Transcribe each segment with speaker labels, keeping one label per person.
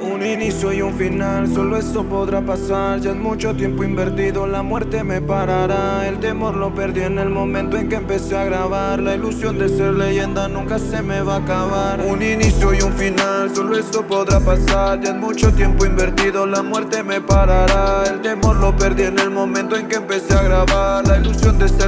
Speaker 1: Un inicio y un final, solo eso podrá pasar. Ya es mucho tiempo invertido, la muerte me parará. El temor lo perdí en el momento en que empecé a grabar. La ilusión de ser leyenda nunca se me va a acabar. Un inicio y un final, solo eso podrá pasar. Ya es mucho tiempo invertido, la muerte me parará. El temor lo perdí en el momento en que empecé a grabar. La ilusión de ser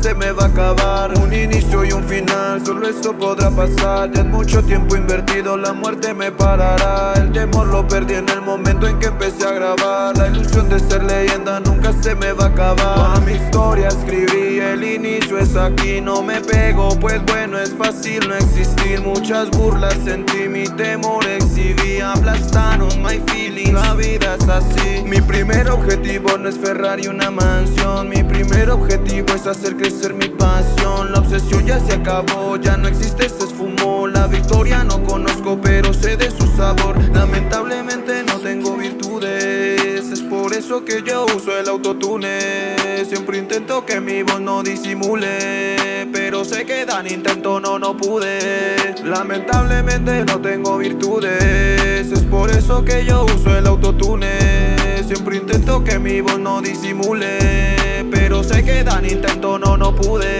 Speaker 1: se me va a acabar. Un inicio y un final, solo eso podrá pasar. Ya es mucho tiempo invertido, la muerte me parará. El temor lo perdí en el momento en que empecé a grabar. La ilusión de ser leyenda nunca se me va a acabar. Toda mi historia escribí, el inicio es aquí. No me pego, pues bueno es fácil no existir. Muchas burlas sentí, mi temor exhibí. Aplastaron my feelings, la vida es así. Mi primer objetivo no es Ferrari una mansión. Mi primer objetivo hacer crecer mi pasión. La obsesión ya se acabó, ya no existe, se esfumó. La victoria no conozco pero sé de su sabor. Lamentablemente no tengo virtudes Es por eso que yo uso el autotune. Siempre intento que mi voz no disimule Pero sé que dan intento, no, no pude. Lamentablemente no tengo virtudes Es por eso que yo uso el autotune. Siempre intento que mi voz no disimule Pero sé que dan intento, no, no pude.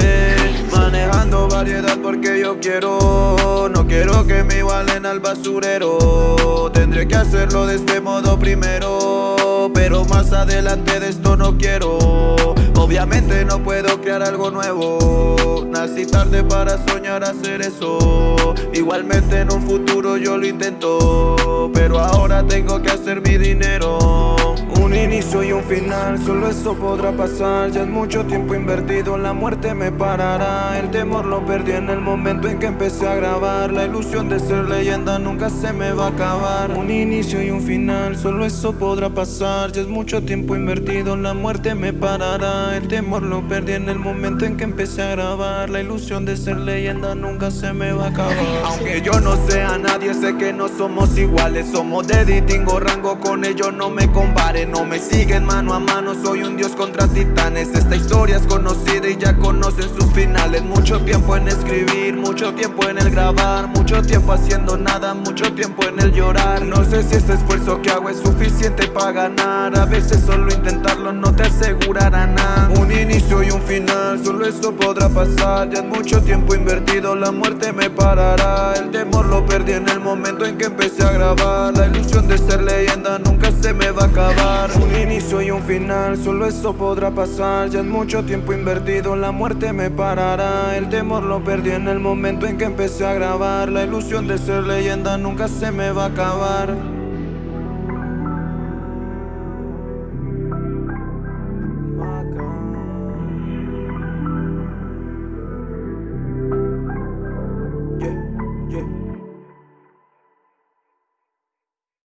Speaker 1: Manejando variedad porque yo quiero No quiero que me igualen al basurero. Tendré que hacerlo de este modo primero Pero más adelante de esto no quiero. Obviamente no puedo crear algo nuevo. Nací tarde para soñar hacer eso. Igualmente en un futuro yo lo intento. Pero ahora tengo que hacer mi dinero inicio y un final, solo eso podrá pasar. Ya es mucho tiempo invertido, la muerte me parará. El temor lo perdí en el momento en que empecé a grabar. La ilusión de ser leyenda nunca se me va a acabar. Un inicio y un final, solo eso podrá pasar. Ya es mucho tiempo invertido, la muerte me parará. El temor lo perdí en el momento en que empecé a grabar. La ilusión de ser leyenda nunca se me va a acabar. Aunque yo no sea nadie, sé que no somos iguales. Somos de distingo rango, con ellos no me compare no me siguen mano a mano, soy un dios contra titanes. Esta historia es conocida y ya conocen sus finales Mucho tiempo en escribir, mucho tiempo en el grabar Mucho tiempo haciendo nada, mucho tiempo en el llorar. No sé si este esfuerzo que hago es suficiente para ganar. A veces solo intentarlo no te asegurará nada. Un inicio y un final, solo eso podrá pasar. Ya es mucho tiempo invertido, la muerte me parará. El temor lo perdí en el momento en que empecé a grabar. La ilusión de ser leyenda nunca un inicio y un final, solo eso podrá pasar. Ya es mucho tiempo invertido, la muerte me parará. El temor lo perdí en el momento en que empecé a grabar. La ilusión de ser leyenda nunca se me va a acabar